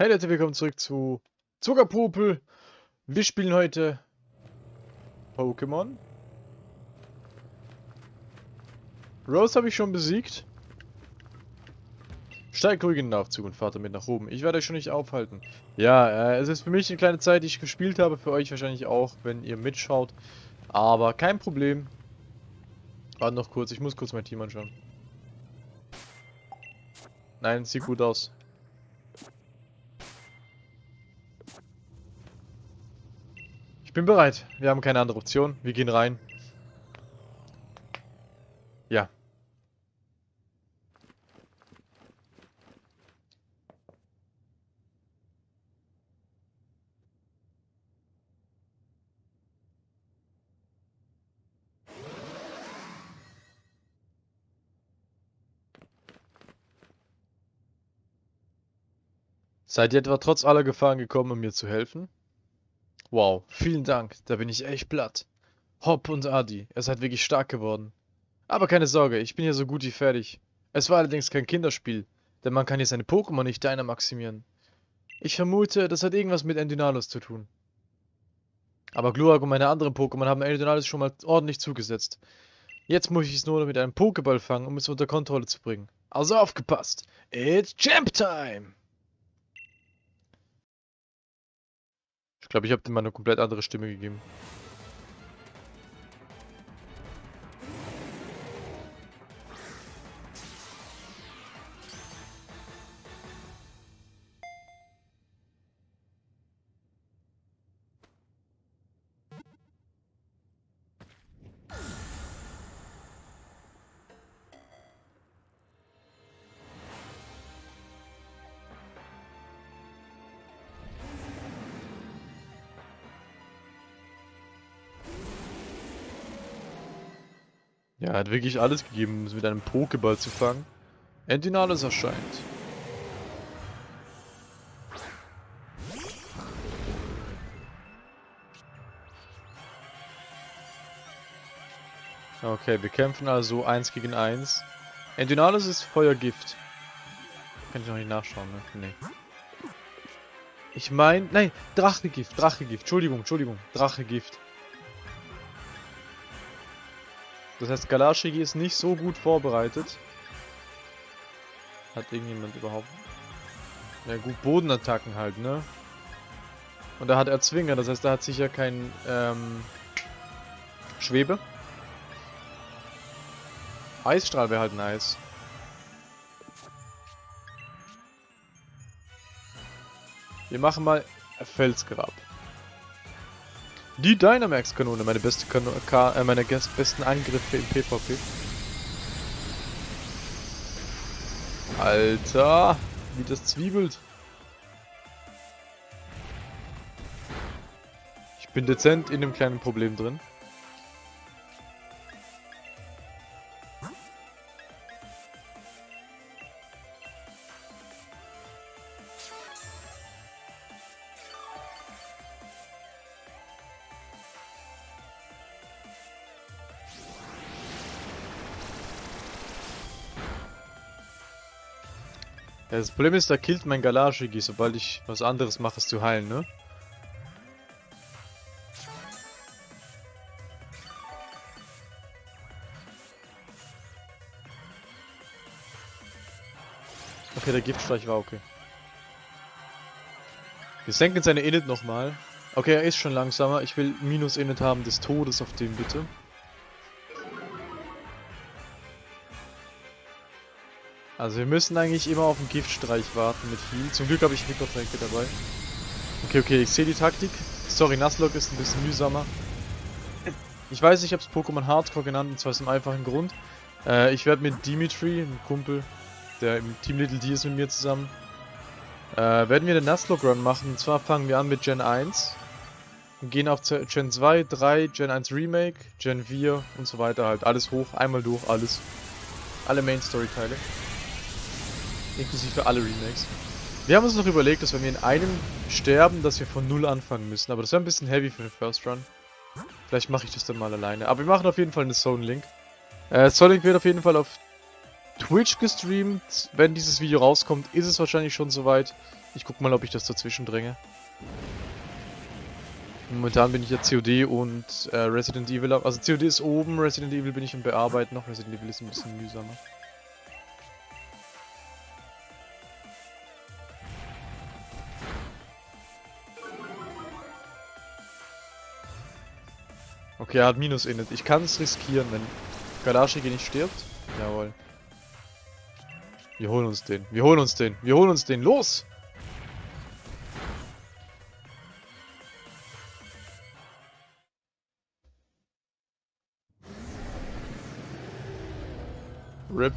Hey Leute, willkommen zurück zu Zuckerpopel. Wir spielen heute Pokémon. Rose habe ich schon besiegt. Steigt ruhig in den Aufzug und fahrt damit nach oben. Ich werde euch schon nicht aufhalten. Ja, äh, es ist für mich eine kleine Zeit, die ich gespielt habe. Für euch wahrscheinlich auch, wenn ihr mitschaut. Aber kein Problem. Warte noch kurz, ich muss kurz mein Team anschauen. Nein, sieht gut aus. Bin bereit. Wir haben keine andere Option. Wir gehen rein. Ja. Seid ihr etwa trotz aller Gefahren gekommen, um mir zu helfen? Wow, vielen Dank, da bin ich echt platt. Hopp und Adi, ihr seid wirklich stark geworden. Aber keine Sorge, ich bin ja so gut wie fertig. Es war allerdings kein Kinderspiel, denn man kann hier seine Pokémon nicht deiner maximieren. Ich vermute, das hat irgendwas mit Endynalus zu tun. Aber Glurak und meine anderen Pokémon haben Endynalus schon mal ordentlich zugesetzt. Jetzt muss ich es nur noch mit einem Pokéball fangen, um es unter Kontrolle zu bringen. Also aufgepasst! It's Champ Time! Ich glaube, ich habe dem mal eine komplett andere Stimme gegeben. Hat wirklich alles gegeben, um es mit einem Pokéball zu fangen. Endinales erscheint. Okay, wir kämpfen also 1 gegen 1. Endynales ist Feuergift. Kann ich noch nicht nachschauen, ne? Nee. Ich meine, nein, Drachegift, Drachegift. Entschuldigung, Entschuldigung, Drachegift. Das heißt, Galashigi ist nicht so gut vorbereitet. Hat irgendjemand überhaupt... Ja gut, Bodenattacken halt, ne? Und da hat er Zwinger, das heißt, er hat sicher kein ähm, Schwebe. Eisstrahl wäre halt nice. Wir machen mal Felsgrab. Die Dynamax-Kanone, meine beste Kanone, äh, meine besten Angriffe im PvP. Alter, wie das zwiebelt. Ich bin dezent in dem kleinen Problem drin. Ja, das Problem ist, da killt mein Galashigi, sobald ich was anderes mache, es zu heilen, ne? Okay, der Giftstreich war okay. Wir senken seine Init nochmal. Okay, er ist schon langsamer. Ich will Minus-Init haben des Todes auf dem, bitte. Also wir müssen eigentlich immer auf den Giftstreich warten mit Heal. Zum Glück habe ich Mikrotränke dabei. Okay, okay, ich sehe die Taktik. Sorry, Nuzlocke ist ein bisschen mühsamer. Ich weiß, ich habe es Pokémon Hardcore genannt, und zwar aus einem einfachen Grund. Äh, ich werde mit Dimitri, einem Kumpel, der im Team Little D ist mit mir zusammen, äh, werden wir den Nuzlocke Run machen. Und zwar fangen wir an mit Gen 1 und gehen auf Gen 2, 3, Gen 1 Remake, Gen 4 und so weiter halt. Alles hoch, einmal durch, alles. Alle Main Story Teile. Inklusive alle Remakes. Wir haben uns noch überlegt, dass wenn wir in einem sterben, dass wir von Null anfangen müssen. Aber das wäre ein bisschen heavy für den First Run. Vielleicht mache ich das dann mal alleine. Aber wir machen auf jeden Fall eine Zone Link. Äh, Zone Link wird auf jeden Fall auf Twitch gestreamt. Wenn dieses Video rauskommt, ist es wahrscheinlich schon soweit. Ich guck mal, ob ich das dazwischen dränge. Momentan bin ich ja COD und äh, Resident Evil. Also COD ist oben, Resident Evil bin ich im Bearbeiten noch. Resident Evil ist ein bisschen mühsamer. Okay, er hat Minus init. Ich kann es riskieren, wenn Galashiki nicht stirbt. Jawohl. Wir holen uns den. Wir holen uns den. Wir holen uns den. Los! RIP.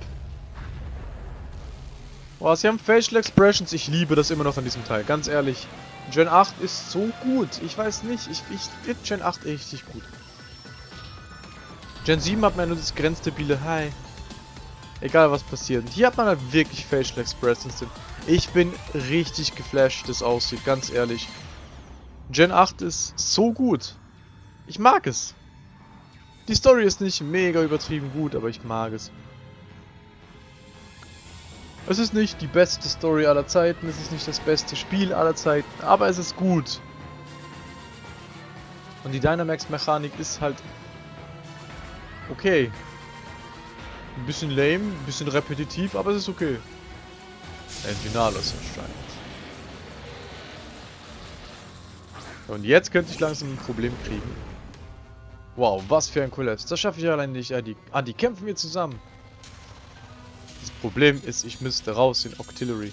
Boah, sie haben Facial Expressions. Ich liebe das immer noch an diesem Teil. Ganz ehrlich. Gen 8 ist so gut. Ich weiß nicht. Ich, ich finde Gen 8 richtig gut. Gen 7 hat man nur das grenzstabile Hi. Egal was passiert. Und hier hat man halt wirklich Facial Expressions. Ich bin richtig geflasht, das aussieht. Ganz ehrlich. Gen 8 ist so gut. Ich mag es. Die Story ist nicht mega übertrieben gut, aber ich mag es. Es ist nicht die beste Story aller Zeiten, es ist nicht das beste Spiel aller Zeiten, aber es ist gut. Und die Dynamax-Mechanik ist halt okay. Ein bisschen lame, ein bisschen repetitiv, aber es ist okay. Enginalis erscheint. Und jetzt könnte ich langsam ein Problem kriegen. Wow, was für ein Kollaps. Das schaffe ich allein nicht. Ah die, ah, die kämpfen wir zusammen. Problem ist, ich müsste raus in Octillery.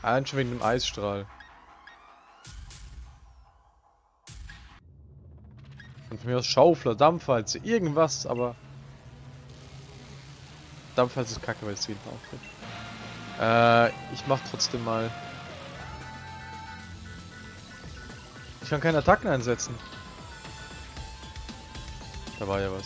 Allein schon wegen dem Eisstrahl. Von mir aus Schaufler, Dampfwalze, irgendwas, aber... Dampfwalze ist kacke, weil es jeden auftritt. Äh, ich mach trotzdem mal... Ich kann keine Attacken einsetzen. Da war ja was.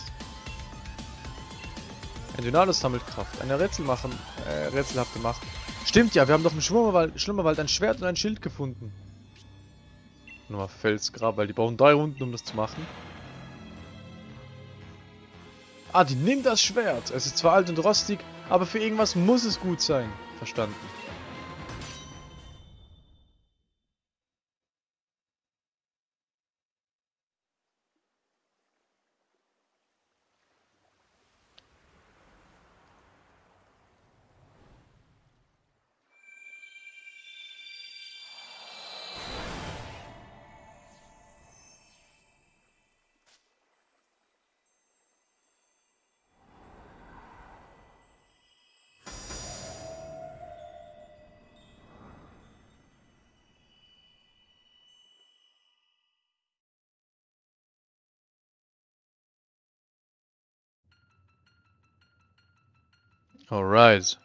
Ein Dynalus sammelt Kraft. Eine Rätsel machen, äh, rätselhafte Macht. Stimmt ja, wir haben doch im Schlummerwald, Schlummerwald ein Schwert und ein Schild gefunden. Nochmal Felsgrab, weil die brauchen drei Runden, um das zu machen. Die nimmt das Schwert. Es ist zwar alt und rostig, aber für irgendwas muss es gut sein. Verstanden. Alright.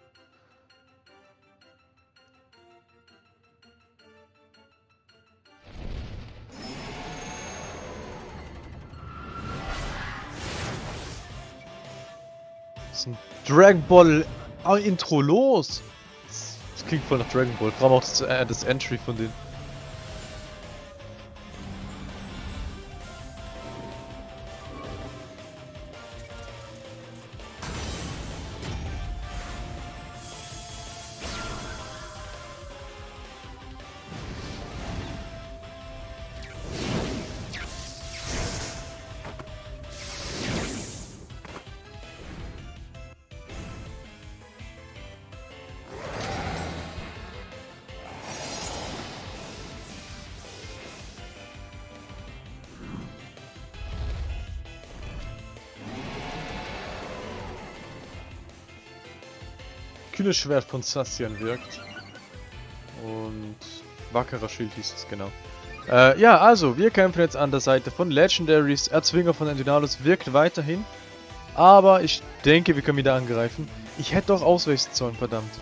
Was ist ein Dragon Ball Intro los? Das klingt voll nach Dragon Ball. Vor allem auch das, äh, das Entry von denen. Kühles Schwert von Sassian wirkt. Und wackerer Schild hieß es, genau. Äh, ja, also, wir kämpfen jetzt an der Seite von Legendaries. Erzwinger von Endinalus wirkt weiterhin. Aber ich denke, wir können wieder angreifen. Ich hätte doch ausweichen sollen, verdammt.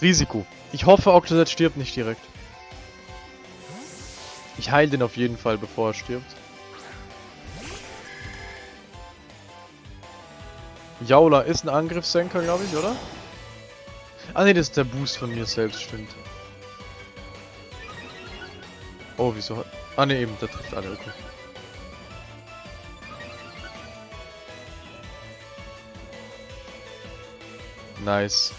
Risiko. Ich hoffe, Octodad stirbt nicht direkt. Ich heile den auf jeden Fall, bevor er stirbt. Jaula ist ein Angriffssenker, glaube ich, oder? Ah ne, das ist der Boost von mir selbst, stimmt. Oh, wieso hat... Ah ne, eben, der trifft alle, okay. Nice.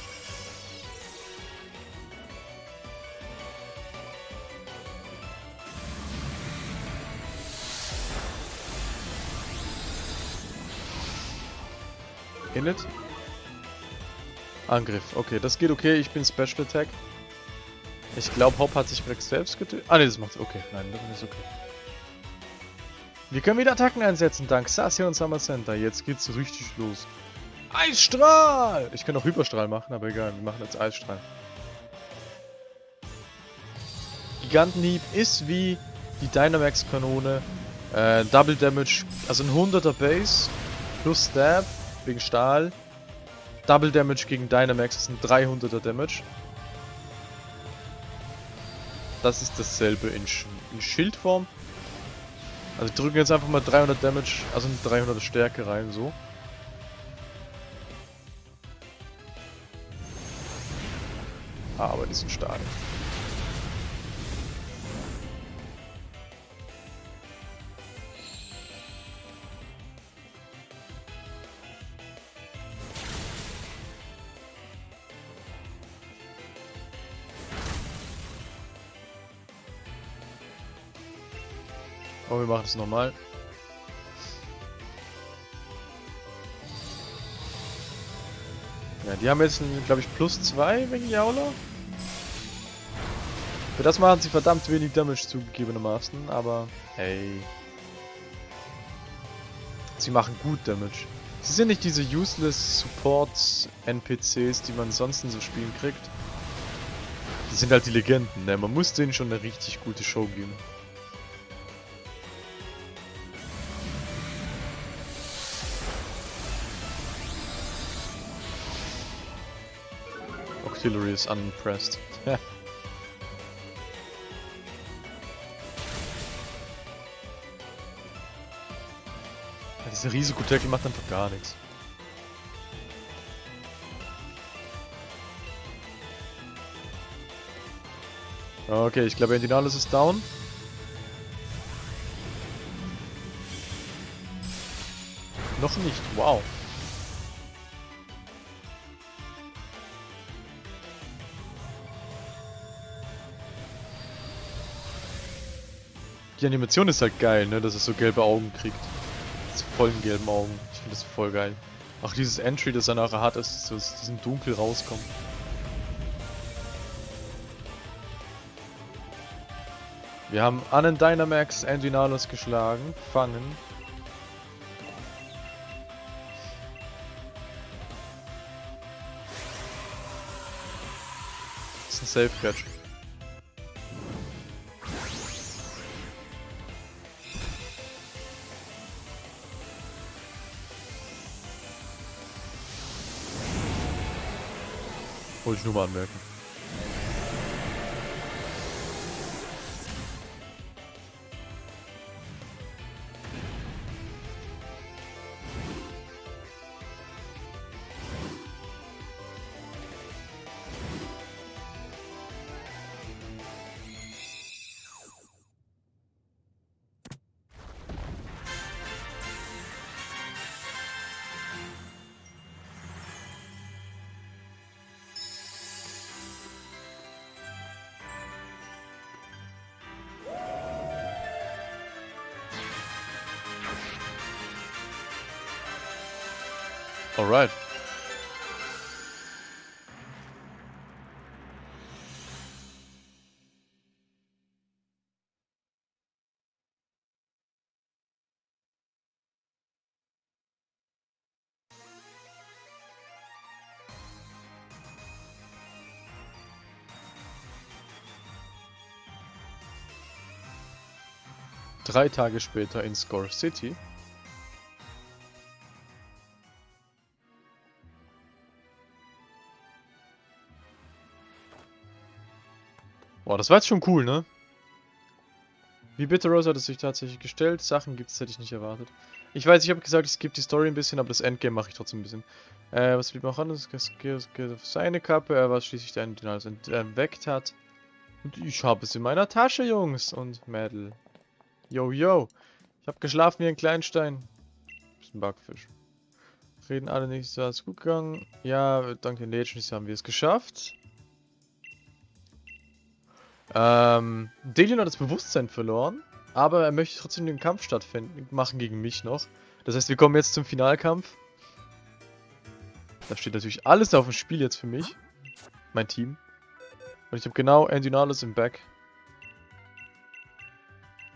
Init. Angriff. Okay, das geht okay. Ich bin Special Attack. Ich glaube, Hop hat sich Rex selbst getötet. Ah, ne, das macht's. Okay, nein, das ist okay. Wir können wieder Attacken einsetzen, dank Sassia und Summer Center. Jetzt geht's richtig los. Eisstrahl! Ich kann auch Hyperstrahl machen, aber egal, wir machen jetzt Eisstrahl. Gigantenhieb ist wie die Dynamax-Kanone. Äh, Double Damage, also ein 100er Base plus Stab wegen Stahl. Double Damage gegen Dynamax ist ein 300er Damage. Das ist dasselbe in, Sch in Schildform. Also drücken jetzt einfach mal 300 Damage, also eine 300er Stärke rein, so. Ah, aber die sind stark. Oh, wir machen es nochmal. Ja, die haben jetzt, glaube ich, plus 2 wegen Jaula. Für das machen sie verdammt wenig Damage zugegebenermaßen, aber hey. Sie machen gut Damage. Sie sind nicht diese useless Support NPCs, die man sonst in so Spielen kriegt. Die sind halt die Legenden, ne? Man muss denen schon eine richtig gute Show geben. Auxiliary is unimpressed. Dieser Risikotackle macht einfach gar nichts. Okay, ich glaube, Endinalis ist down. Noch nicht, wow. Die Animation ist halt geil, ne, dass es so gelbe Augen kriegt vollen gelben Augen. Ich finde das voll geil. Auch dieses Entry, das er nachher hat, ist so aus diesem Dunkel rauskommt. Wir haben Annen Dynamax Endinalos geschlagen, fangen. Das ist ein Safe ich nur mal anmerken. Alright. Drei Tage später in Score City Boah, das war jetzt schon cool, ne? Wie Bitterrose hat es sich tatsächlich gestellt. Sachen gibt es, hätte ich nicht erwartet. Ich weiß, ich habe gesagt, es gibt die Story ein bisschen, aber das Endgame mache ich trotzdem ein bisschen. Äh, was blieb noch an? Das geht auf seine Kappe, er was schließlich den alles entweckt hat. Und ich habe es in meiner Tasche, Jungs und Mädel. Yo, yo. Ich habe geschlafen wie ein Kleinstein. Bisschen Backfisch. Reden alle nicht, so alles gut gegangen. Ja, dank den Legends haben wir es geschafft. Ähm, Delion hat das Bewusstsein verloren, aber er möchte trotzdem den Kampf stattfinden, machen gegen mich noch. Das heißt, wir kommen jetzt zum Finalkampf. Da steht natürlich alles auf dem Spiel jetzt für mich. Mein Team. Und ich habe genau Andy Nalus im Back.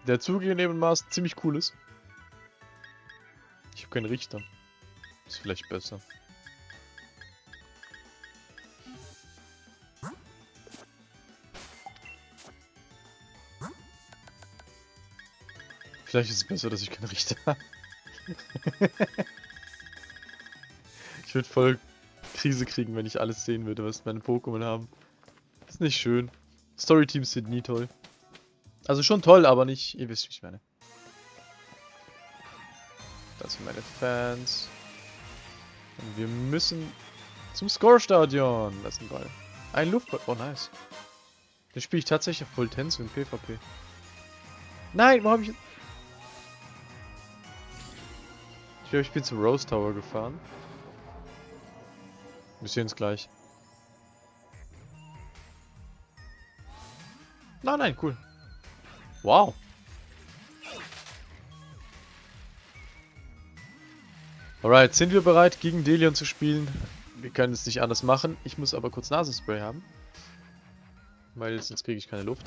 Der zugegebenermaßen ziemlich cool ist. Ich habe keinen Richter. Ist vielleicht besser. Vielleicht ist es besser, dass ich keinen Richter habe. ich würde voll Krise kriegen, wenn ich alles sehen würde, was meine Pokémon haben. Ist nicht schön. Storyteams sind nie toll. Also schon toll, aber nicht... Ihr wisst, wie ich meine. Das sind meine Fans. Und wir müssen zum Score-Stadion. Das ist ein Ball. Ein Luftball. Oh, nice. Den spiele ich tatsächlich auf Full Tense in PvP. Nein, wo habe ich... glaube, ich bin zum Rose Tower gefahren. Wir sehen es gleich. Nein, nein, cool. Wow. Alright, sind wir bereit, gegen Delion zu spielen? Wir können es nicht anders machen. Ich muss aber kurz Nasenspray haben. Weil sonst kriege ich keine Luft.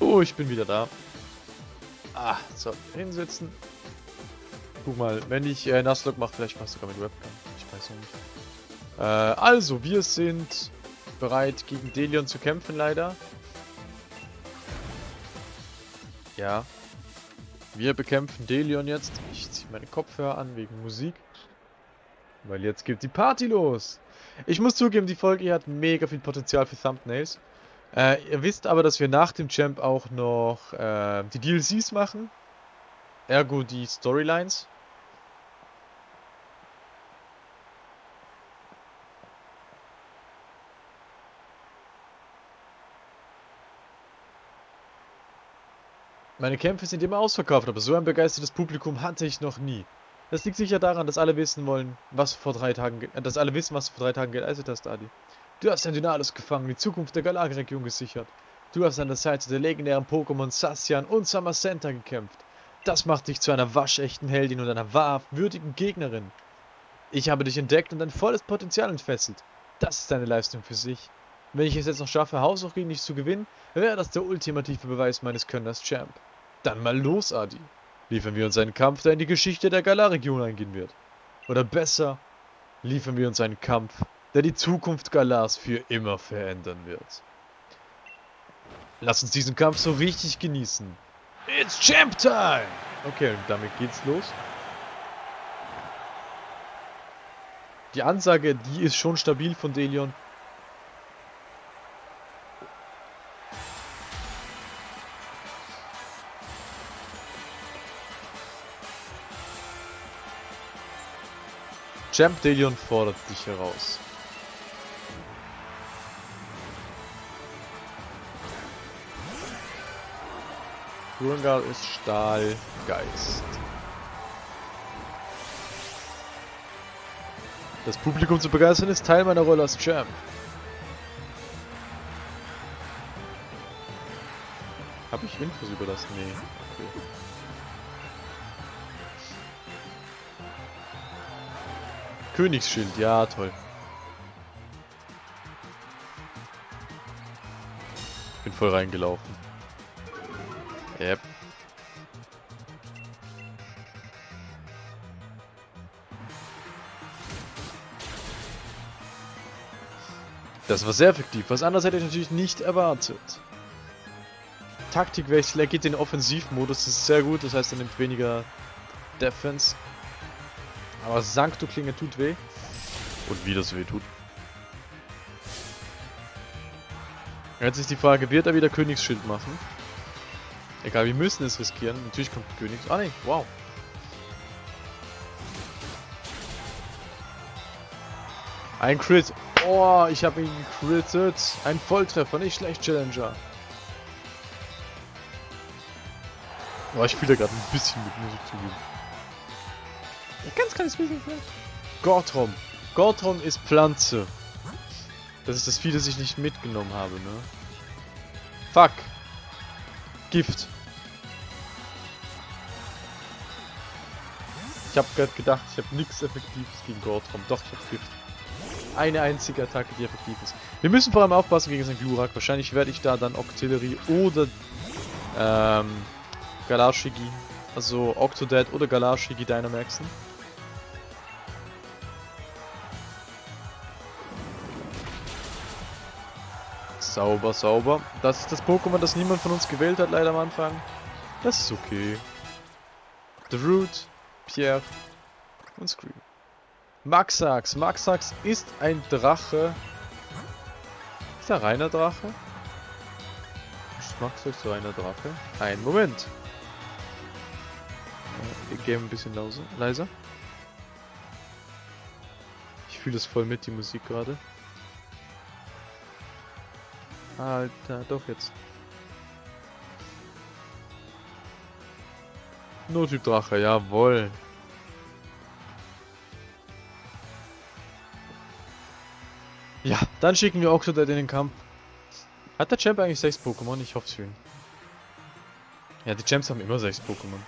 Oh, ich bin wieder da. Ah, so, hinsetzen. Guck mal, wenn ich äh, Nasslock mache, vielleicht passt sogar mit Webcam. Ich weiß noch nicht. Äh, also, wir sind bereit, gegen Delion zu kämpfen, leider. Ja. Wir bekämpfen Delion jetzt. Ich ziehe meine Kopfhörer an wegen Musik. Weil jetzt geht die Party los. Ich muss zugeben, die Folge hat mega viel Potenzial für Thumbnails. Äh, ihr wisst aber, dass wir nach dem Champ auch noch äh, die DLCs machen. Ergo die Storylines. Meine Kämpfe sind immer ausverkauft, aber so ein begeistertes Publikum hatte ich noch nie. Das liegt sicher daran, dass alle wissen wollen, was vor drei Tagen, dass alle wissen, was du vor drei Tagen geleistet hast, Adi. Du hast ein Dynalis gefangen, die Zukunft der Galar-Region gesichert. Du hast an der Seite der legendären Pokémon Sassian und Samacenta gekämpft. Das macht dich zu einer waschechten Heldin und einer wahrhaftigen Gegnerin. Ich habe dich entdeckt und dein volles Potenzial entfesselt. Das ist deine Leistung für sich. Wenn ich es jetzt noch schaffe, Haus auch gegen dich zu gewinnen, wäre das der ultimative Beweis meines Können als Champ. Dann mal los, Adi. Liefern wir uns einen Kampf, der in die Geschichte der Galar-Region eingehen wird. Oder besser, liefern wir uns einen Kampf, der die Zukunft Galars für immer verändern wird. Lass uns diesen Kampf so richtig genießen. It's Champ Time! Okay, und damit geht's los. Die Ansage, die ist schon stabil von Delion. Champ Delion fordert dich heraus. Grungal ist Stahlgeist. Das Publikum zu begeistern ist Teil meiner Rolle als Champ. Habe ich Infos über das? Nee. Okay. Königsschild, ja toll. Bin voll reingelaufen. Yep. Das war sehr effektiv. Was anderes hätte ich natürlich nicht erwartet. Taktikwechsel, er geht in den Offensivmodus, das ist sehr gut, das heißt er nimmt weniger Defense. Aber Sancto Klinge tut weh. Und wie das weh tut. Jetzt ist die Frage, wird er wieder Königsschild machen? Egal, wir müssen es riskieren. Natürlich kommt Königs... Ah ne, wow. Ein Crit. Oh, ich habe ihn gecrittet. Ein Volltreffer, nicht schlecht, Challenger. Oh, ich spiele gerade ein bisschen mit Musik zugeben. Ein ganz kleines bisschen vielleicht. Gortrom. Gortrom ist Pflanze. Das ist das Vieh, das ich nicht mitgenommen habe, ne? Fuck. Gift. Ich habe gerade gedacht, ich habe nichts Effektives gegen Gortrom. Doch, ich habe Gift. Eine einzige Attacke, die effektiv ist. Wir müssen vor allem aufpassen gegen den Glurak. Wahrscheinlich werde ich da dann Octillery oder ähm, Galashigi, also Octodad oder Galashigi Dynamaxen. Sauber, sauber. Das ist das Pokémon, das niemand von uns gewählt hat, leider am Anfang. Das ist okay. The Root, Pierre und Scream. Maxax. Maxax ist ein Drache. Ist er reiner Drache? Ist Maxax reiner Drache? Ein Moment. Wir gehen ein bisschen leiser. Ich fühle es voll mit, die Musik gerade. Alter, doch jetzt. Notyp Drache, jawoll. Ja, dann schicken wir Oxodad in den Kampf. Hat der Champ eigentlich 6 Pokémon? Ich hoffe es für ihn. Ja, die Champs haben immer 6 Pokémon.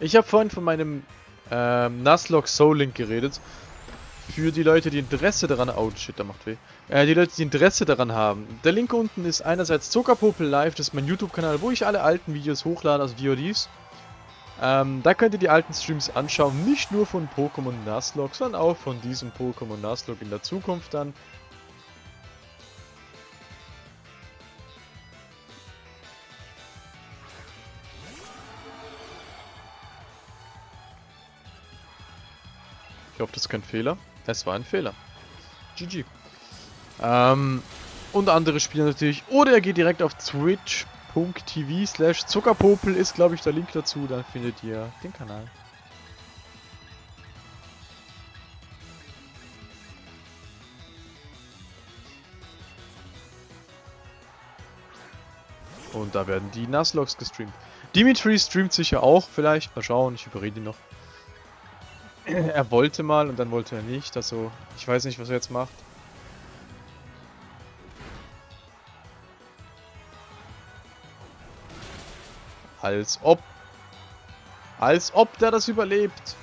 Ich habe vorhin von meinem ähm, Nuzlocke Soul Link geredet. Für die Leute, die Interesse daran... Oh, shit, da macht weh. Äh, die Leute, die Interesse daran haben. Der Link unten ist einerseits Zuckerpopel Live, das ist mein YouTube-Kanal, wo ich alle alten Videos hochlade, also VODs. Ähm, da könnt ihr die alten Streams anschauen, nicht nur von Pokémon Nuzlocke, sondern auch von diesem Pokémon Nuzlocke in der Zukunft dann. Ich hoffe, das ist kein Fehler. Es war ein Fehler. GG. Ähm, und andere Spiele natürlich. Oder er geht direkt auf twitch.tv slash Zuckerpopel ist, glaube ich, der Link dazu. Dann findet ihr den Kanal. Und da werden die Nuzlockes gestreamt. Dimitri streamt sicher auch, vielleicht. Mal schauen, ich überrede ihn noch. er wollte mal und dann wollte er nicht. Also, ich weiß nicht, was er jetzt macht. Als ob. Als ob der das überlebt.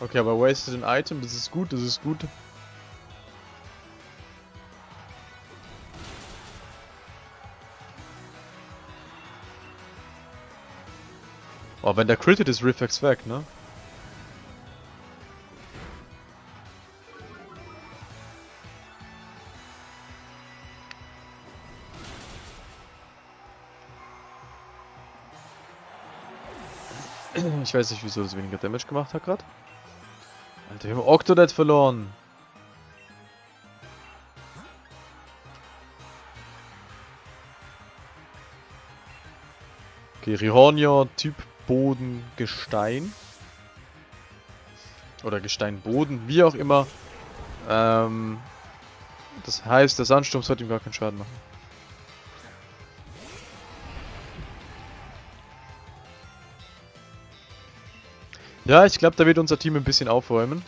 Okay, aber wasted ein Item, das ist gut, das ist gut. Oh, wenn der crittet, ist Reflex weg, ne? Ich weiß nicht, wieso das weniger Damage gemacht hat gerade. Alter, wir haben Octodad verloren. Okay, Rihornia, Typ Boden, Gestein. Oder Gesteinboden, wie auch immer. Ähm, das heißt, der Sandsturm sollte ihm gar keinen Schaden machen. Ja, ich glaube, da wird unser Team ein bisschen aufräumen.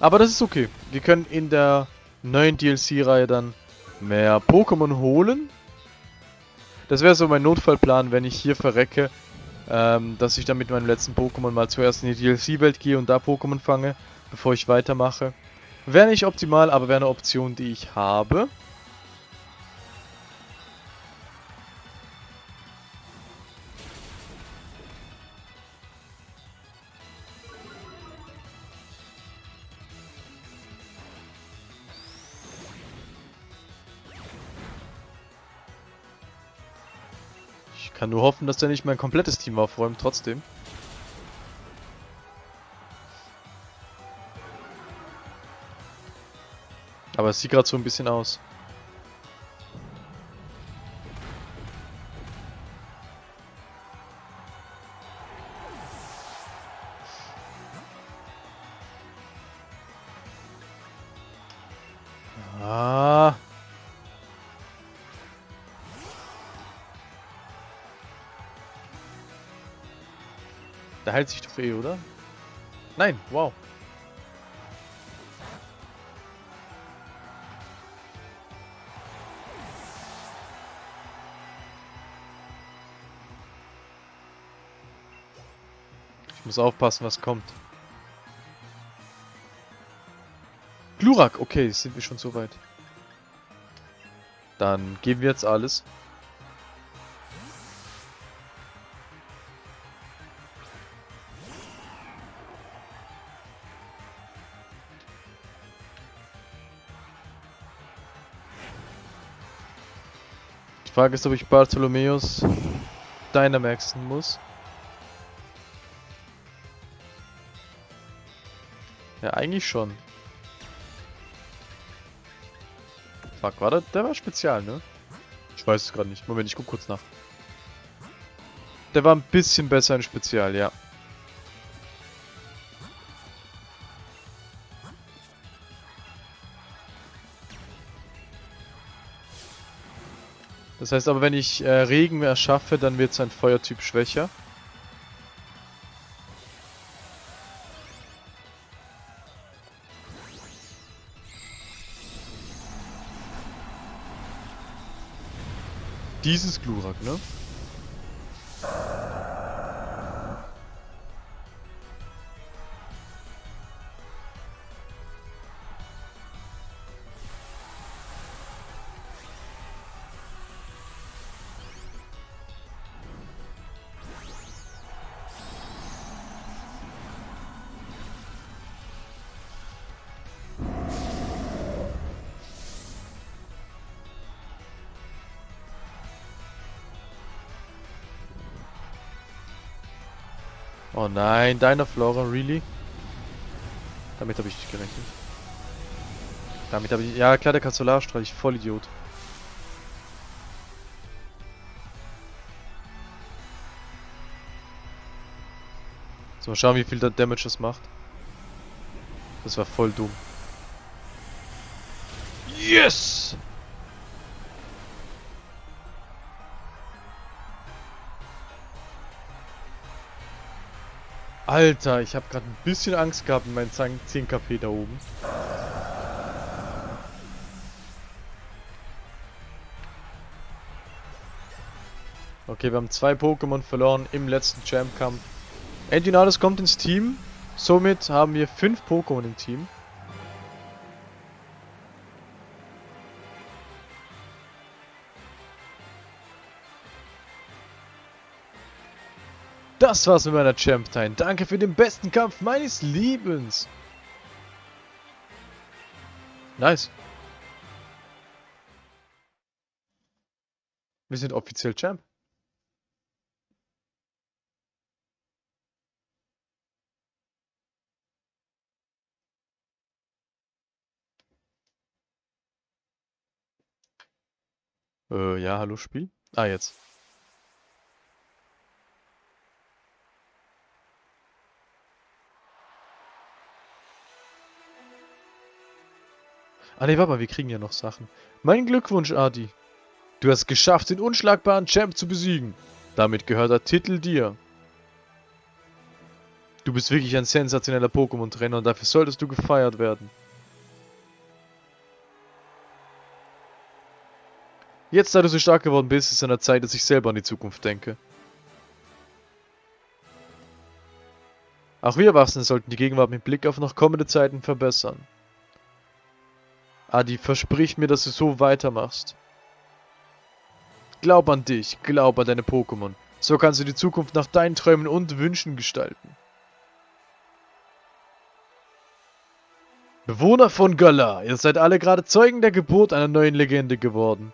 Aber das ist okay. Wir können in der neuen DLC-Reihe dann mehr Pokémon holen. Das wäre so mein Notfallplan, wenn ich hier verrecke, ähm, dass ich dann mit meinem letzten Pokémon mal zuerst in die DLC-Welt gehe und da Pokémon fange, bevor ich weitermache. Wäre nicht optimal, aber wäre eine Option, die ich habe. Kann nur hoffen, dass der nicht mein komplettes Team aufräumt, trotzdem. Aber es sieht gerade so ein bisschen aus. Der heilt sich doch eh, oder? Nein, wow. Ich muss aufpassen, was kommt. Glurak, okay, sind wir schon so weit. Dann geben wir jetzt alles. Frage ist, ob ich Bartholomeus Dynamaxen muss. Ja, eigentlich schon. Fuck, war der, der war spezial, ne? Ich weiß es gerade nicht. Moment, ich guck kurz nach. Der war ein bisschen besser in Spezial, ja. Das heißt aber, wenn ich äh, Regen erschaffe, dann wird sein Feuertyp schwächer. Dieses Glurak, ne? Oh nein, deiner Flora, really? Damit habe ich nicht gerechnet. Damit habe ich... Ja, klar, der kann Solarstrahl, ich voll Idiot. So, mal schauen, wie viel der Damage das macht. Das war voll dumm. Yes! Alter, ich habe gerade ein bisschen Angst gehabt mit meinen 10 KP da oben. Okay, wir haben zwei Pokémon verloren im letzten Champ-Kampf. Endinales kommt ins Team. Somit haben wir fünf Pokémon im Team. Das war's mit meiner Champ Time. Danke für den besten Kampf meines Lebens. Nice. Wir sind offiziell Champ. Äh, ja, hallo Spiel? Ah, jetzt. Ah ne, warte mal, wir kriegen ja noch Sachen. Mein Glückwunsch, Adi. Du hast geschafft, den unschlagbaren Champ zu besiegen. Damit gehört der Titel dir. Du bist wirklich ein sensationeller Pokémon-Trainer und dafür solltest du gefeiert werden. Jetzt, da du so stark geworden bist, ist es an der Zeit, dass ich selber an die Zukunft denke. Auch wir Erwachsene sollten die Gegenwart mit Blick auf noch kommende Zeiten verbessern. Adi, versprich mir, dass du so weitermachst. Glaub an dich, glaub an deine Pokémon. So kannst du die Zukunft nach deinen Träumen und Wünschen gestalten. Bewohner von Galar, ihr seid alle gerade Zeugen der Geburt einer neuen Legende geworden.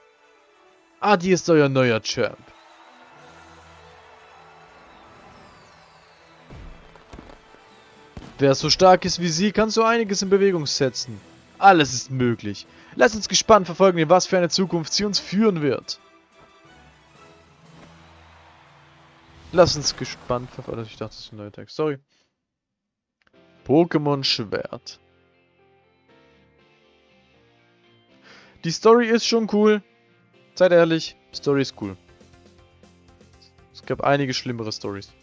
Adi ist euer neuer Champ. Wer so stark ist wie sie, kann so einiges in Bewegung setzen. Alles ist möglich. Lasst uns gespannt verfolgen, was für eine Zukunft sie uns führen wird. Lass uns gespannt verfolgen. Ich dachte, das ist ein neuer Text. Sorry. Pokémon Schwert. Die Story ist schon cool. Seid ehrlich, Story ist cool. Es gab einige schlimmere Stories.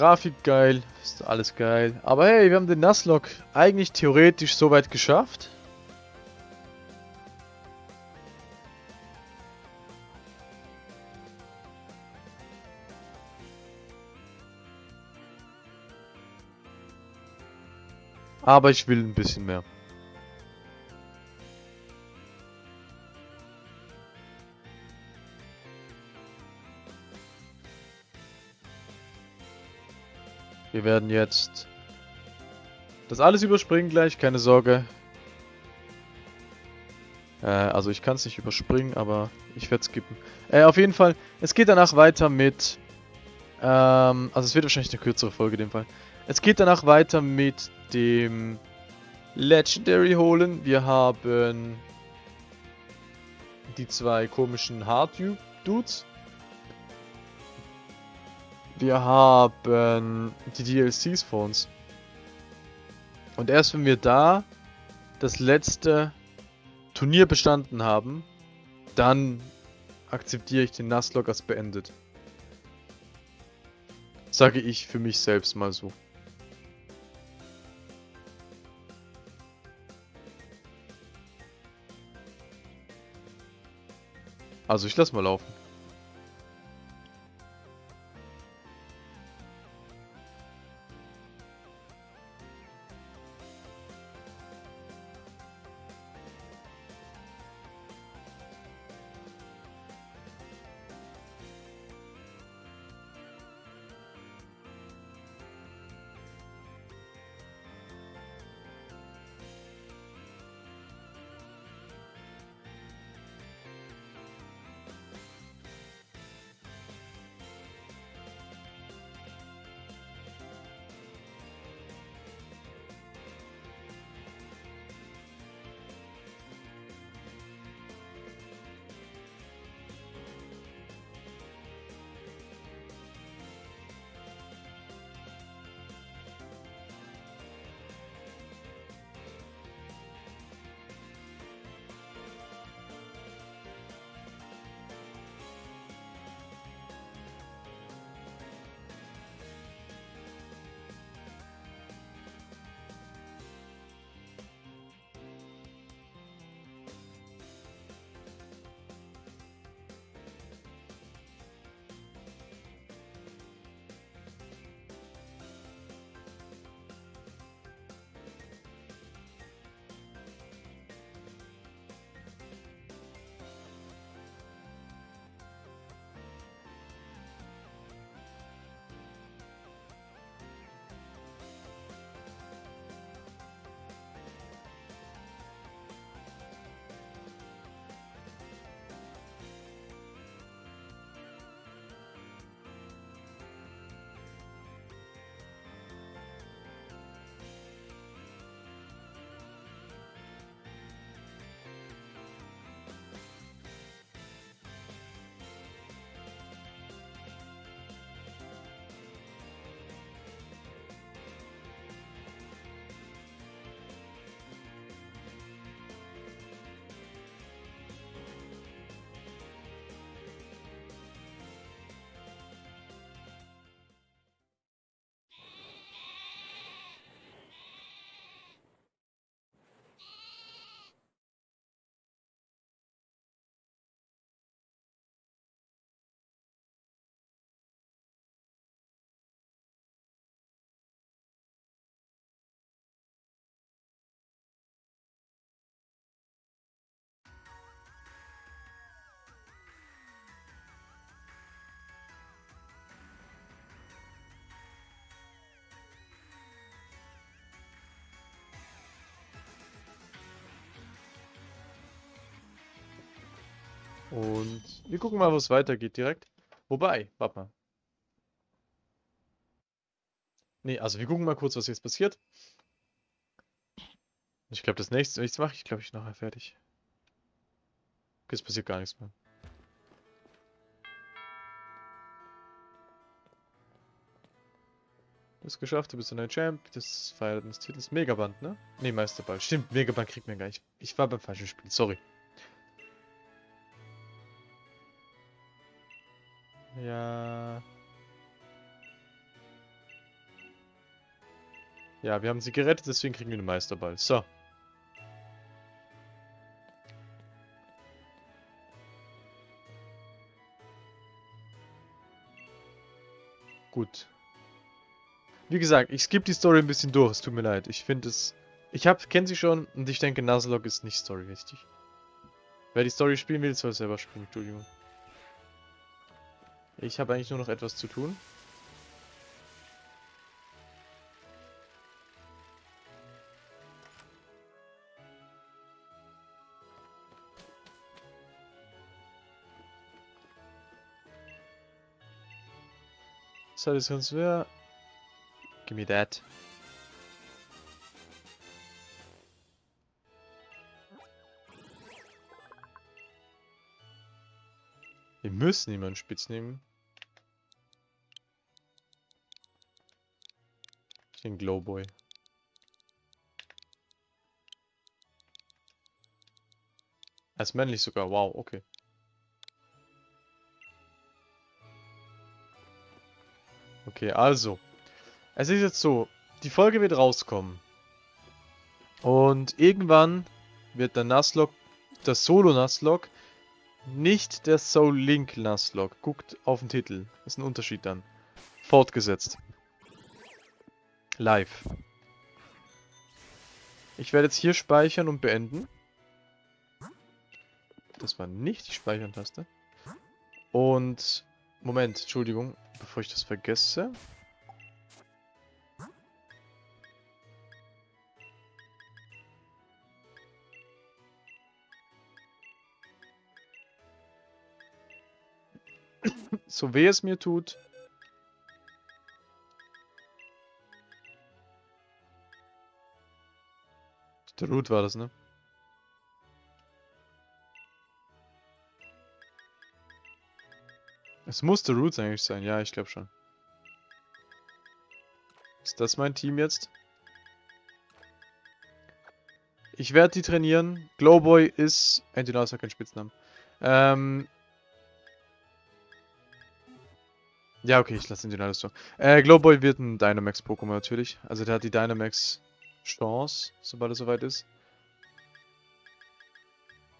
Grafik geil, ist alles geil. Aber hey, wir haben den Nuzlocke eigentlich theoretisch soweit geschafft. Aber ich will ein bisschen mehr. Wir werden jetzt das alles überspringen gleich, keine Sorge. Äh, also ich kann es nicht überspringen, aber ich werde skippen. Äh, auf jeden Fall, es geht danach weiter mit... Ähm, also es wird wahrscheinlich eine kürzere Folge in dem Fall. Es geht danach weiter mit dem Legendary holen. Wir haben die zwei komischen Hard Dudes. Wir haben die DLCs vor uns. Und erst wenn wir da das letzte Turnier bestanden haben, dann akzeptiere ich den Nuzlocke als beendet. Sage ich für mich selbst mal so. Also ich lass mal laufen. Und wir gucken mal, wo es weitergeht direkt. Wobei, warte mal. Nee, also wir gucken mal kurz, was jetzt passiert. Ich glaube, das nächste, nichts mache ich, glaube ich, nachher fertig. Okay, es passiert gar nichts mehr. Du hast geschafft, du bist ein Champ, das Feiert des Titels. Megaband, ne? Ne, Meisterball. Stimmt, Megaband kriegt man gar nicht. Ich war beim falschen Spiel, sorry. Ja. Ja, wir haben sie gerettet, deswegen kriegen wir den Meisterball. So. Gut. Wie gesagt, ich skippe die Story ein bisschen durch, es tut mir leid. Ich finde es... Ich hab, kenne sie schon und ich denke, Nuzlocke ist nicht Story richtig. Wer die Story spielen will, soll selber spielen, Entschuldigung. Ich habe eigentlich nur noch etwas zu tun. So, das ganz wer. Give me that. Wir müssen jemanden spitz nehmen. Den Glowboy. Er ist männlich sogar, wow, okay. Okay, also. Es ist jetzt so, die Folge wird rauskommen. Und irgendwann wird der Nuzlocke, der Solo-Nuzlocke, nicht der Soul Link Nuzlocke. Guckt auf den Titel. ist ein Unterschied dann. Fortgesetzt. Live. Ich werde jetzt hier speichern und beenden. Das war nicht die Speichern-Taste. Und Moment, Entschuldigung, bevor ich das vergesse. so weh es mir tut. Der Root war das, ne? Es musste Roots eigentlich sein, ja, ich glaube schon. Ist das mein Team jetzt? Ich werde die trainieren. Glowboy ist... Antinous hat keinen Spitznamen. Ähm... Ja, okay, ich lasse den alles so. Äh, Glowboy wird ein Dynamax-Pokémon natürlich. Also der hat die Dynamax-Chance, sobald er soweit ist.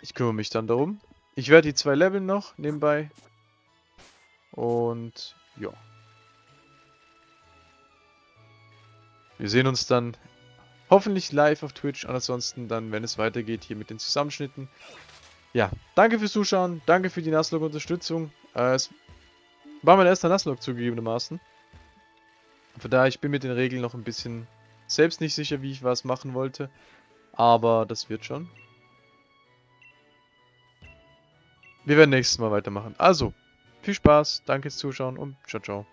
Ich kümmere mich dann darum. Ich werde die zwei Level noch nebenbei. Und ja. Wir sehen uns dann hoffentlich live auf Twitch. Ansonsten dann, wenn es weitergeht, hier mit den Zusammenschnitten. Ja, danke fürs Zuschauen. Danke für die Nuzlocke-Unterstützung. Äh, es war mein erster Nuzlocke zugegebenermaßen. Von daher, ich bin mit den Regeln noch ein bisschen selbst nicht sicher, wie ich was machen wollte. Aber das wird schon. Wir werden nächstes Mal weitermachen. Also, viel Spaß, danke fürs Zuschauen und ciao, ciao.